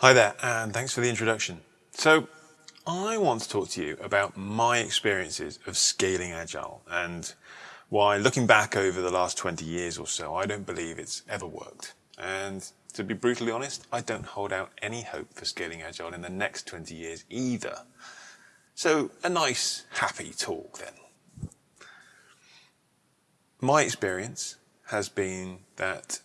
Hi there, and thanks for the introduction. So, I want to talk to you about my experiences of scaling Agile and why, looking back over the last 20 years or so, I don't believe it's ever worked. And to be brutally honest, I don't hold out any hope for scaling Agile in the next 20 years either. So, a nice, happy talk then. My experience has been that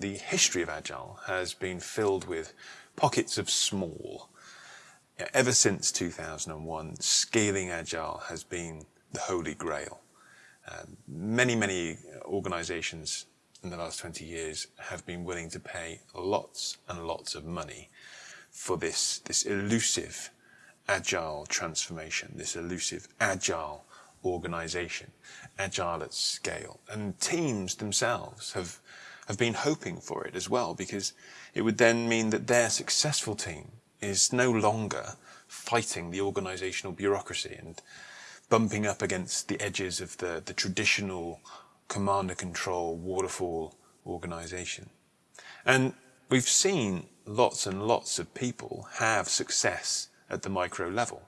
the history of Agile has been filled with pockets of small. Ever since 2001, scaling Agile has been the holy grail. Um, many, many organizations in the last 20 years have been willing to pay lots and lots of money for this, this elusive agile transformation, this elusive agile organization, agile at scale. And teams themselves have have been hoping for it as well, because it would then mean that their successful team is no longer fighting the organizational bureaucracy and bumping up against the edges of the, the traditional command and control waterfall organization. And we've seen lots and lots of people have success at the micro level.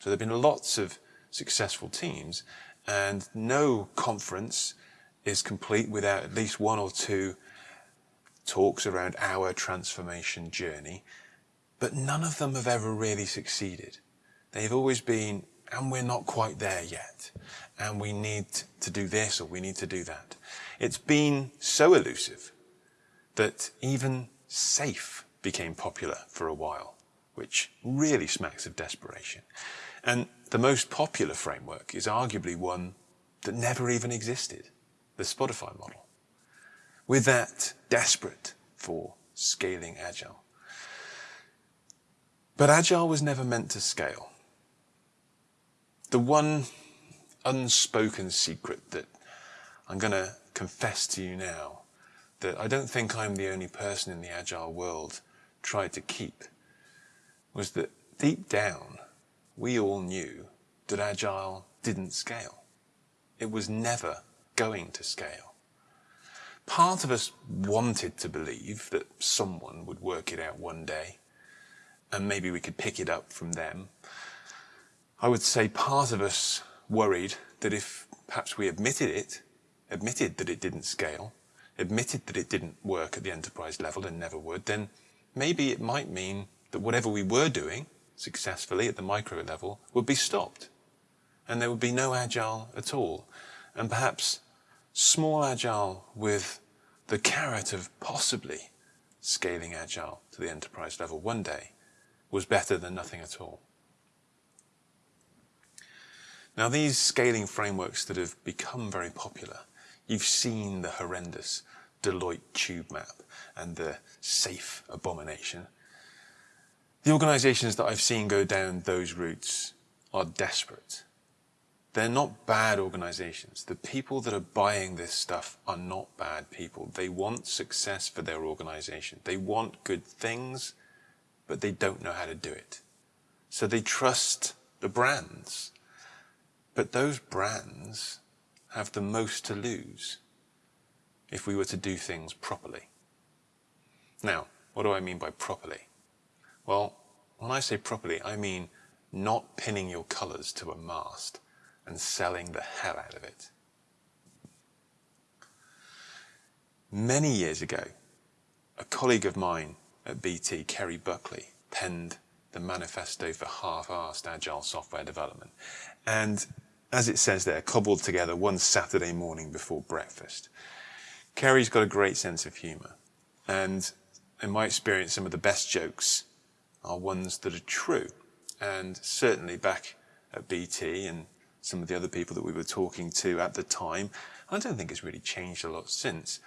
So there have been lots of successful teams and no conference is complete without at least one or two talks around our transformation journey, but none of them have ever really succeeded. They've always been, and we're not quite there yet, and we need to do this or we need to do that. It's been so elusive that even SAFe became popular for a while, which really smacks of desperation. And the most popular framework is arguably one that never even existed, the Spotify model. With that, desperate for scaling Agile. But Agile was never meant to scale. The one unspoken secret that I'm going to confess to you now, that I don't think I'm the only person in the Agile world tried to keep, was that deep down, we all knew that Agile didn't scale. It was never going to scale. Part of us wanted to believe that someone would work it out one day and maybe we could pick it up from them. I would say part of us worried that if perhaps we admitted it, admitted that it didn't scale, admitted that it didn't work at the enterprise level and never would, then maybe it might mean that whatever we were doing successfully at the micro level would be stopped and there would be no agile at all. And perhaps small agile with the carrot of possibly scaling agile to the enterprise level one day was better than nothing at all. Now these scaling frameworks that have become very popular, you've seen the horrendous Deloitte tube map and the SAFe abomination. The organizations that I've seen go down those routes are desperate they're not bad organizations. The people that are buying this stuff are not bad people. They want success for their organization. They want good things, but they don't know how to do it. So they trust the brands. But those brands have the most to lose if we were to do things properly. Now, what do I mean by properly? Well, when I say properly, I mean not pinning your colors to a mast and selling the hell out of it. Many years ago, a colleague of mine at BT, Kerry Buckley, penned the manifesto for half-assed agile software development. And as it says there, cobbled together one Saturday morning before breakfast. Kerry's got a great sense of humour. And in my experience, some of the best jokes are ones that are true. And certainly back at BT and some of the other people that we were talking to at the time, I don't think it's really changed a lot since,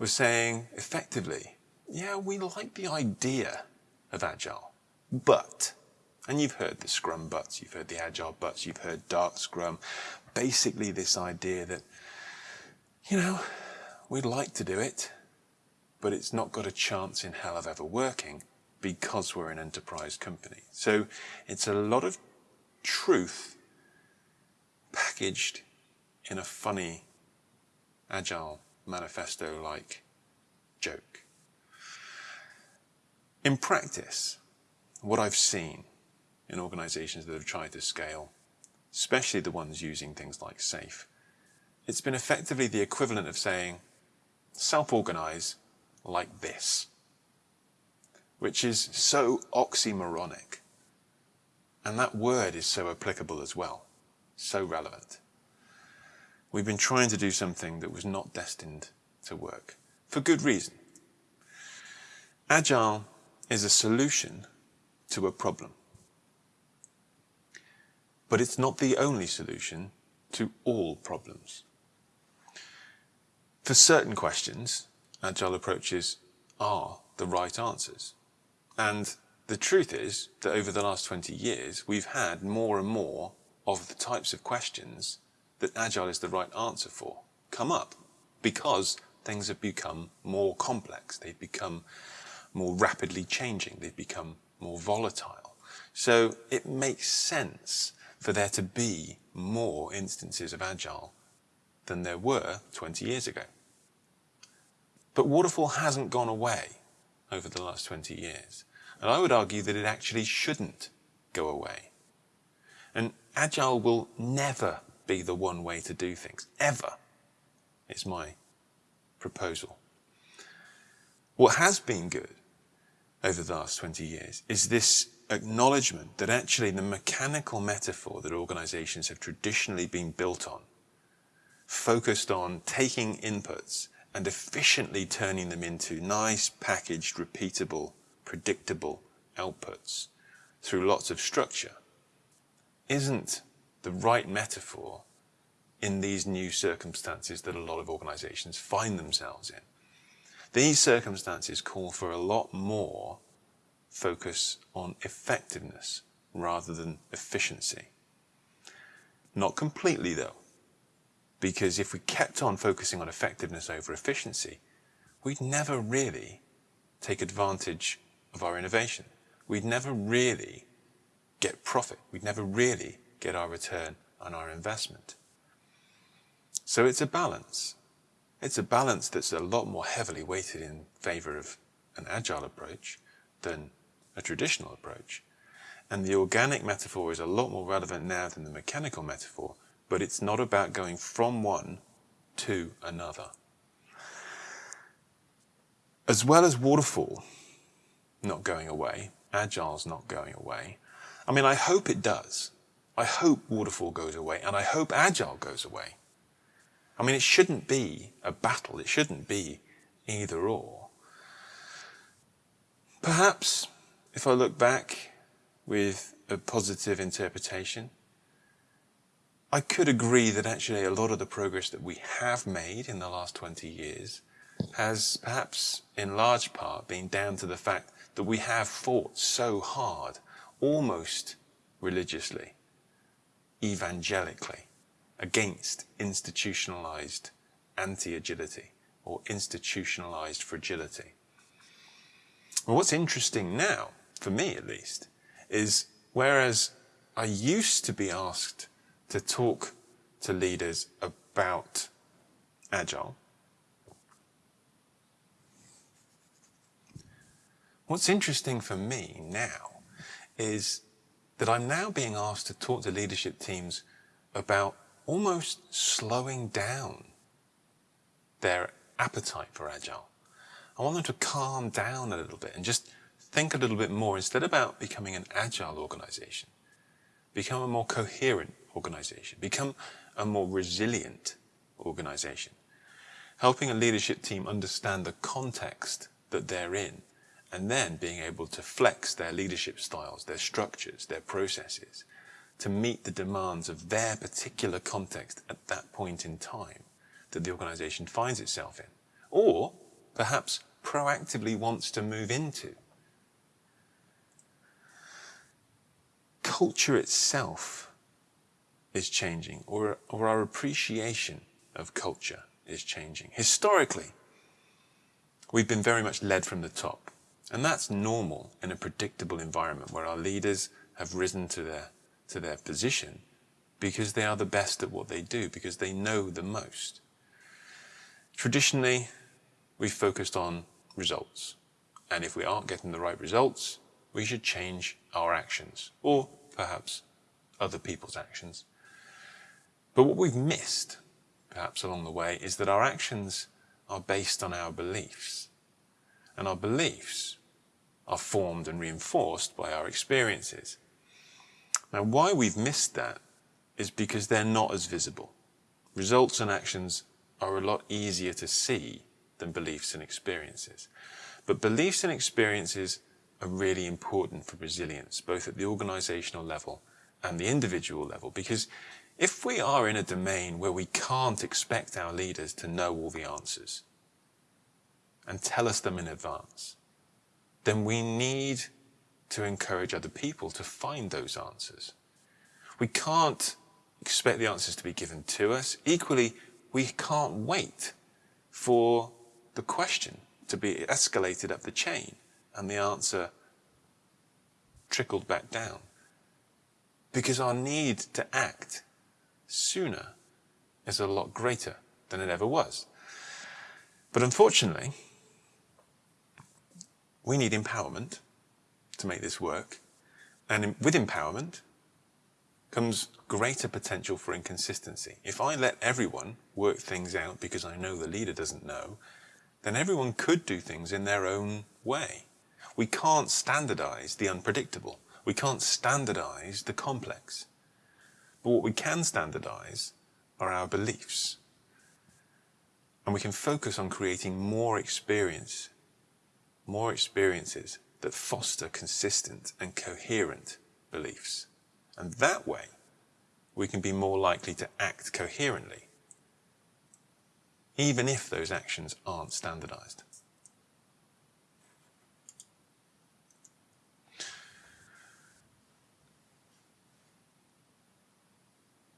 were saying effectively, yeah, we like the idea of Agile, but, and you've heard the Scrum buts, you've heard the Agile buts, you've heard Dark Scrum, basically this idea that, you know, we'd like to do it, but it's not got a chance in hell of ever working because we're an enterprise company. So it's a lot of truth packaged in a funny, agile manifesto-like joke. In practice, what I've seen in organizations that have tried to scale, especially the ones using things like SAFe, it's been effectively the equivalent of saying, self-organize like this, which is so oxymoronic. And that word is so applicable as well, so relevant. We've been trying to do something that was not destined to work, for good reason. Agile is a solution to a problem. But it's not the only solution to all problems. For certain questions, agile approaches are the right answers. And the truth is that over the last 20 years, we've had more and more of the types of questions that agile is the right answer for come up because things have become more complex. They've become more rapidly changing. They've become more volatile. So it makes sense for there to be more instances of agile than there were 20 years ago. But waterfall hasn't gone away over the last 20 years. And I would argue that it actually shouldn't go away. And agile will never be the one way to do things, ever. It's my proposal. What has been good over the last 20 years is this acknowledgement that actually the mechanical metaphor that organizations have traditionally been built on, focused on taking inputs and efficiently turning them into nice, packaged, repeatable, predictable outputs through lots of structure, isn't the right metaphor in these new circumstances that a lot of organizations find themselves in. These circumstances call for a lot more focus on effectiveness rather than efficiency. Not completely though, because if we kept on focusing on effectiveness over efficiency, we'd never really take advantage of our innovation. We'd never really get profit. We'd never really get our return on our investment. So it's a balance. It's a balance that's a lot more heavily weighted in favor of an agile approach than a traditional approach. And the organic metaphor is a lot more relevant now than the mechanical metaphor, but it's not about going from one to another. As well as waterfall not going away, agile's not going away. I mean, I hope it does. I hope waterfall goes away and I hope agile goes away. I mean, it shouldn't be a battle. It shouldn't be either or. Perhaps if I look back with a positive interpretation, I could agree that actually a lot of the progress that we have made in the last 20 years has perhaps in large part been down to the fact that we have fought so hard, almost religiously, evangelically, against institutionalized anti-agility or institutionalized fragility. Well, what's interesting now, for me at least, is whereas I used to be asked to talk to leaders about agile, what's interesting for me now is that I'm now being asked to talk to leadership teams about almost slowing down their appetite for agile. I want them to calm down a little bit and just think a little bit more instead about becoming an agile organization. Become a more coherent organization. Become a more resilient organization. Helping a leadership team understand the context that they're in and then being able to flex their leadership styles, their structures, their processes to meet the demands of their particular context at that point in time that the organization finds itself in, or perhaps proactively wants to move into. Culture itself is changing, or, or our appreciation of culture is changing. Historically, we've been very much led from the top, and that's normal in a predictable environment where our leaders have risen to their to their position because they are the best at what they do, because they know the most. Traditionally, we focused on results And if we aren't getting the right results, we should change our actions, or perhaps other people's actions. But what we've missed, perhaps along the way, is that our actions are based on our beliefs. And our beliefs are formed and reinforced by our experiences. Now, why we've missed that is because they're not as visible. Results and actions are a lot easier to see than beliefs and experiences. But beliefs and experiences are really important for resilience, both at the organizational level and the individual level, because if we are in a domain where we can't expect our leaders to know all the answers and tell us them in advance, then we need to encourage other people to find those answers. We can't expect the answers to be given to us. Equally, we can't wait for the question to be escalated up the chain and the answer trickled back down. Because our need to act sooner is a lot greater than it ever was. But unfortunately, we need empowerment to make this work. And with empowerment comes greater potential for inconsistency. If I let everyone work things out because I know the leader doesn't know, then everyone could do things in their own way. We can't standardize the unpredictable. We can't standardize the complex. But what we can standardize are our beliefs. And we can focus on creating more experience, more experiences that foster consistent and coherent beliefs. And that way, we can be more likely to act coherently, even if those actions aren't standardized.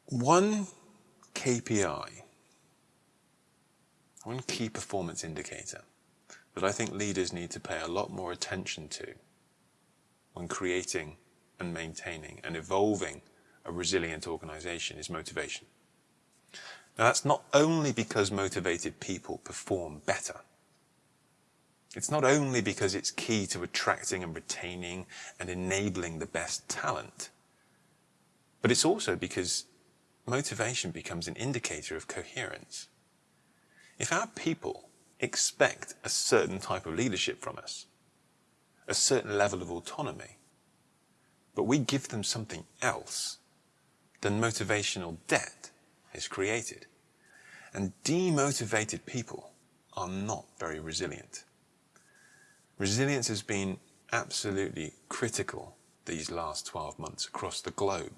One KPI, one key performance indicator that I think leaders need to pay a lot more attention to when creating and maintaining and evolving a resilient organization is motivation. Now that's not only because motivated people perform better. It's not only because it's key to attracting and retaining and enabling the best talent, but it's also because motivation becomes an indicator of coherence. If our people expect a certain type of leadership from us, a certain level of autonomy, but we give them something else, then motivational debt is created. And demotivated people are not very resilient. Resilience has been absolutely critical these last 12 months across the globe.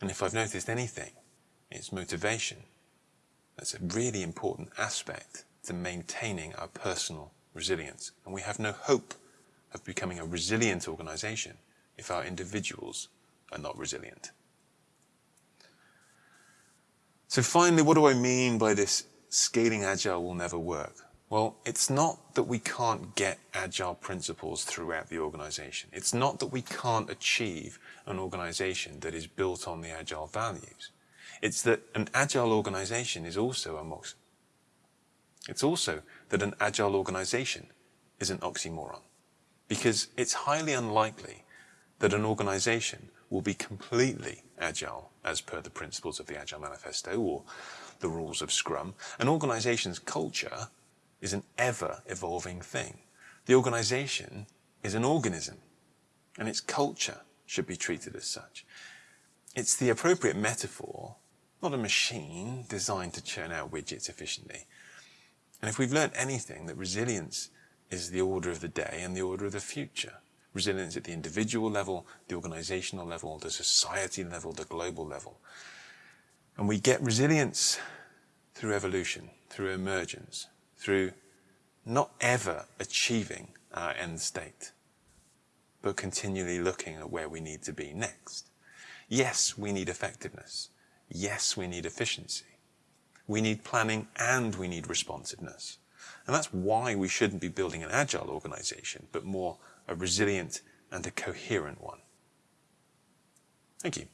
And if I've noticed anything, it's motivation. That's a really important aspect to maintaining our personal resilience. And we have no hope of becoming a resilient organization if our individuals are not resilient. So finally, what do I mean by this scaling agile will never work? Well, it's not that we can't get agile principles throughout the organization. It's not that we can't achieve an organization that is built on the agile values. It's that an agile organization is also a. It's also that an agile organization is an oxymoron because it's highly unlikely that an organization will be completely agile as per the principles of the Agile Manifesto or the rules of Scrum. An organization's culture is an ever evolving thing. The organization is an organism and its culture should be treated as such. It's the appropriate metaphor, not a machine designed to churn out widgets efficiently. And if we've learned anything, that resilience is the order of the day and the order of the future resilience at the individual level, the organizational level, the society level, the global level. And we get resilience through evolution, through emergence, through not ever achieving our end state, but continually looking at where we need to be next. Yes, we need effectiveness. Yes, we need efficiency. We need planning and we need responsiveness. And that's why we shouldn't be building an agile organization, but more a resilient and a coherent one. Thank you.